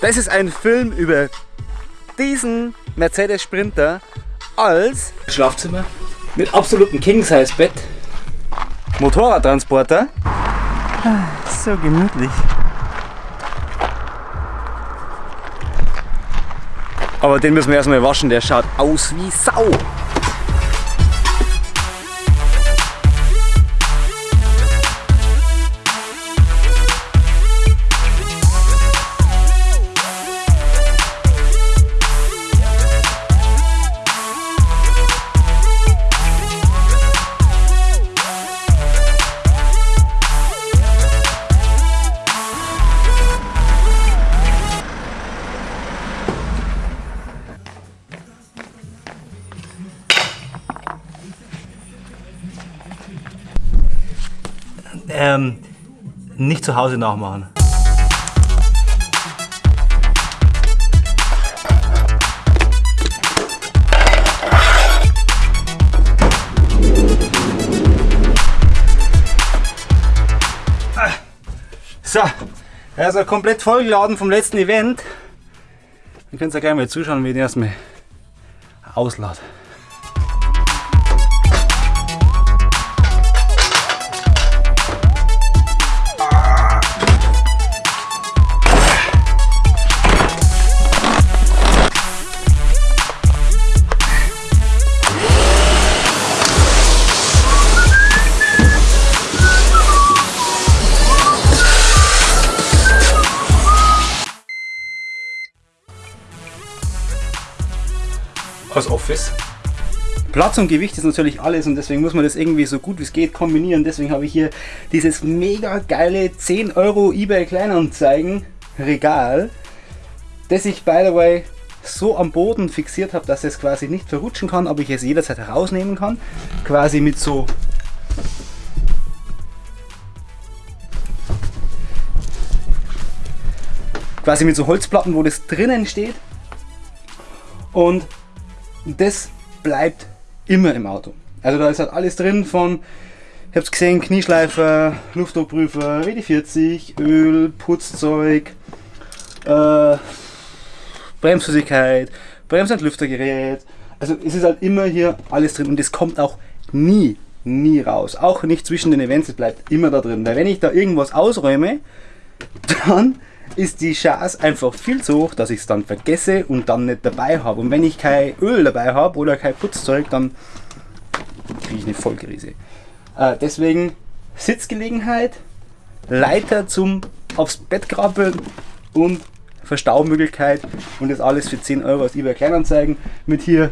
Das ist ein Film über diesen Mercedes Sprinter als Schlafzimmer mit absolutem King-Size-Bett. Motorradtransporter. So gemütlich. Aber den müssen wir erstmal waschen, der schaut aus wie Sau. Ähm, nicht zu Hause nachmachen. So, er ist ja komplett vollgeladen vom letzten Event. Ihr könnt ja gerne mal zuschauen, wie ich den erstmal auslade. Aus Office. Platz und Gewicht ist natürlich alles und deswegen muss man das irgendwie so gut wie es geht kombinieren. Deswegen habe ich hier dieses mega geile 10 Euro eBay Kleinanzeigen Regal, das ich by the way so am Boden fixiert habe, dass es quasi nicht verrutschen kann, aber ich es jederzeit herausnehmen kann. Quasi mit so quasi mit so Holzplatten, wo das drinnen steht. Und das bleibt immer im Auto. Also da ist halt alles drin von, ich hab's gesehen, Knieschleifer, Luftdruckprüfer, WD-40, Öl, Putzzeug, äh, Bremsflüssigkeit, Bremsentlüftergerät. Also es ist halt immer hier alles drin und es kommt auch nie, nie raus. Auch nicht zwischen den Events, es bleibt immer da drin. Weil wenn ich da irgendwas ausräume, dann ist die Chance einfach viel zu hoch, dass ich es dann vergesse und dann nicht dabei habe. Und wenn ich kein Öl dabei habe oder kein Putzzeug, dann kriege ich eine Vollkrise. Äh, deswegen Sitzgelegenheit, Leiter zum aufs Bett krabbeln und Verstaumöglichkeit und das alles für 10 Euro aus eBay Kleinanzeigen mit hier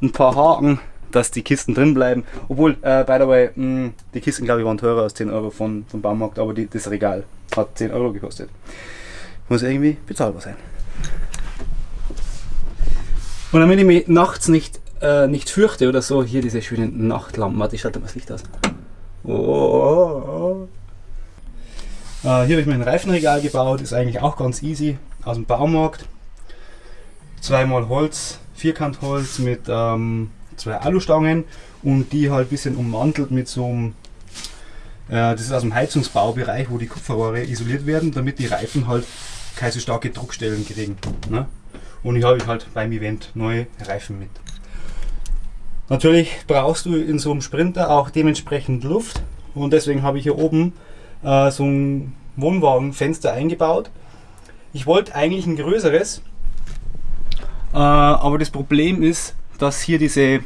ein paar Haken, dass die Kisten drin bleiben. Obwohl, äh, by the way, mh, die Kisten glaube ich waren teurer als 10 Euro von, vom Baumarkt, aber die, das Regal hat 10 Euro gekostet. Muss irgendwie bezahlbar sein. Und damit ich mich nachts nicht, äh, nicht fürchte oder so, hier diese schönen Nachtlampen. Warte, ich schalte mal das Licht aus. Oh, oh, oh. Äh, hier habe ich mir ein Reifenregal gebaut, ist eigentlich auch ganz easy aus dem Baumarkt. Zweimal Holz, Vierkantholz mit ähm, zwei Alustangen und die halt ein bisschen ummantelt mit so einem, das ist aus dem Heizungsbaubereich, wo die Kupferrohre isoliert werden, damit die Reifen halt keine so starke Druckstellen kriegen. Ne? Und ich habe halt beim Event neue Reifen mit. Natürlich brauchst du in so einem Sprinter auch dementsprechend Luft und deswegen habe ich hier oben äh, so ein Wohnwagenfenster eingebaut. Ich wollte eigentlich ein größeres, äh, aber das Problem ist, dass hier diese,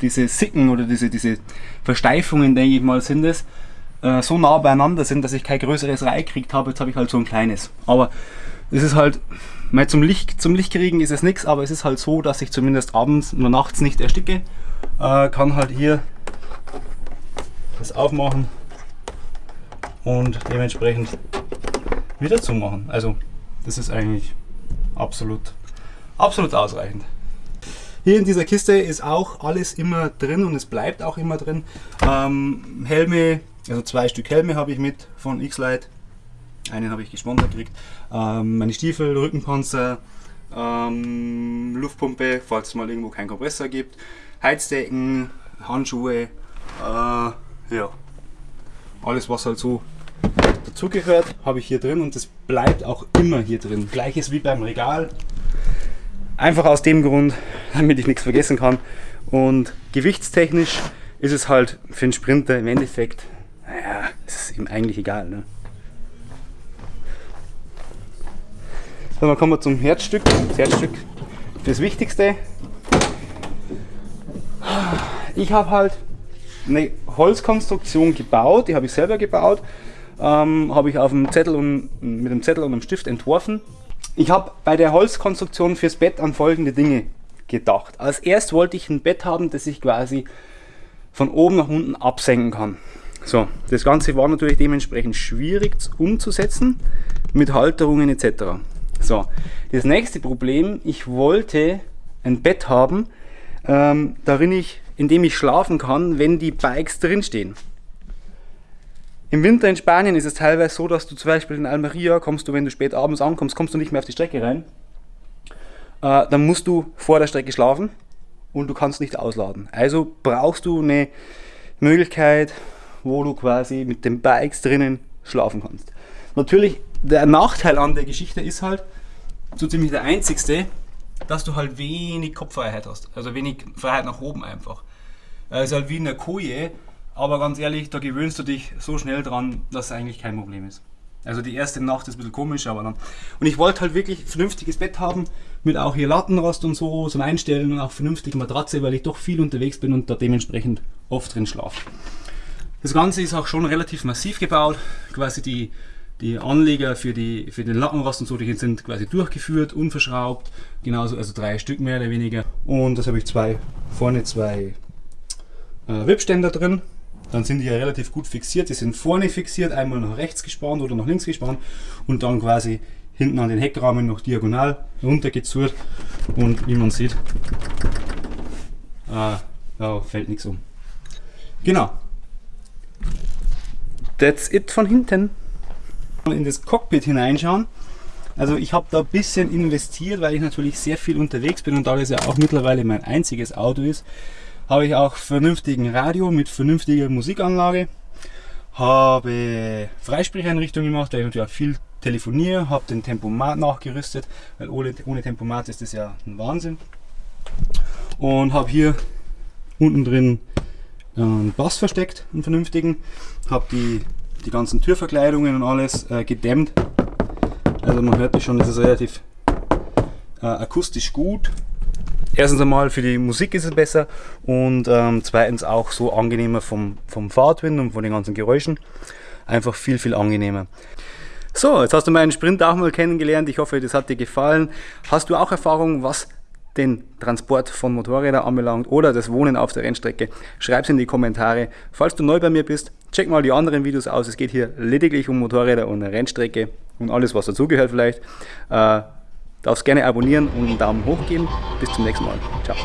diese Sicken oder diese, diese Versteifungen, denke ich mal, sind es, äh, so nah beieinander sind, dass ich kein größeres reingekriegt habe. Jetzt habe ich halt so ein kleines. Aber es ist halt, mal zum Licht, zum Licht kriegen ist es nichts, aber es ist halt so, dass ich zumindest abends oder nachts nicht ersticke. Äh, kann halt hier das aufmachen und dementsprechend wieder zumachen. Also das ist eigentlich absolut, absolut ausreichend. Hier in dieser Kiste ist auch alles immer drin und es bleibt auch immer drin. Ähm, Helme, also zwei Stück Helme habe ich mit von X-Lite. Einen habe ich gesponsert gekriegt. Ähm, meine Stiefel, Rückenpanzer, ähm, Luftpumpe, falls es mal irgendwo keinen Kompressor gibt, Heizdecken, Handschuhe, äh, ja, alles was halt so dazugehört, habe ich hier drin und das bleibt auch immer hier drin. Gleiches wie beim Regal. Einfach aus dem Grund, damit ich nichts vergessen kann. Und gewichtstechnisch ist es halt für einen Sprinter im Endeffekt, naja, ist ihm eigentlich egal. Ne? So, dann kommen wir zum Herzstück. Das Herzstück, das Wichtigste. Ich habe halt eine Holzkonstruktion gebaut, die habe ich selber gebaut, ähm, habe ich auf dem Zettel und, mit dem Zettel und dem Stift entworfen. Ich habe bei der Holzkonstruktion fürs Bett an folgende Dinge gedacht. Als erst wollte ich ein Bett haben, das ich quasi von oben nach unten absenken kann. So, das Ganze war natürlich dementsprechend schwierig umzusetzen mit Halterungen etc. So, das nächste Problem, ich wollte ein Bett haben, ähm, darin ich, in dem ich schlafen kann, wenn die Bikes drinstehen. Im Winter in Spanien ist es teilweise so, dass du zum Beispiel in Almeria kommst du, wenn du spät abends ankommst, kommst du nicht mehr auf die Strecke rein. Äh, dann musst du vor der Strecke schlafen und du kannst nicht ausladen. Also brauchst du eine Möglichkeit, wo du quasi mit den Bikes drinnen schlafen kannst. Natürlich, der Nachteil an der Geschichte ist halt, so ziemlich der einzigste, dass du halt wenig Kopffreiheit hast. Also wenig Freiheit nach oben einfach. Es ist halt wie in der Koje, aber ganz ehrlich, da gewöhnst du dich so schnell dran, dass es eigentlich kein Problem ist. Also die erste Nacht ist ein bisschen komisch, aber dann. Und ich wollte halt wirklich ein vernünftiges Bett haben, mit auch hier Lattenrost und so zum Einstellen und auch vernünftige Matratze, weil ich doch viel unterwegs bin und da dementsprechend oft drin schlafe. Das Ganze ist auch schon relativ massiv gebaut, quasi die die Anleger für, die, für den Lattenrost und so, die sind quasi durchgeführt, unverschraubt, genauso, also drei Stück mehr oder weniger. Und das habe ich zwei, vorne zwei äh, Wipständer drin. Dann sind die ja relativ gut fixiert. Die sind vorne fixiert, einmal nach rechts gespannt oder nach links gespannt und dann quasi hinten an den Heckrahmen noch diagonal runtergezurrt. Und wie man sieht, äh, da fällt nichts um. Genau. That's it von hinten in das Cockpit hineinschauen. Also ich habe da ein bisschen investiert, weil ich natürlich sehr viel unterwegs bin und da das ja auch mittlerweile mein einziges Auto ist, habe ich auch vernünftigen Radio mit vernünftiger Musikanlage, habe Freisprecheinrichtung gemacht, weil ich natürlich auch viel telefoniere, habe den Tempomat nachgerüstet, weil ohne, ohne Tempomat ist das ja ein Wahnsinn. Und habe hier unten drin einen Bass versteckt, einen vernünftigen, habe die die ganzen Türverkleidungen und alles äh, gedämmt. Also man hört das schon, das ist relativ äh, akustisch gut. Erstens einmal für die Musik ist es besser und ähm, zweitens auch so angenehmer vom, vom Fahrtwind und von den ganzen Geräuschen. Einfach viel, viel angenehmer. So, jetzt hast du meinen Sprint auch mal kennengelernt. Ich hoffe, das hat dir gefallen. Hast du auch Erfahrung, was den Transport von Motorrädern anbelangt oder das Wohnen auf der Rennstrecke, schreib es in die Kommentare. Falls du neu bei mir bist, check mal die anderen Videos aus. Es geht hier lediglich um Motorräder und Rennstrecke und alles, was dazugehört vielleicht. Äh, darfst gerne abonnieren und einen Daumen hoch geben. Bis zum nächsten Mal. Ciao.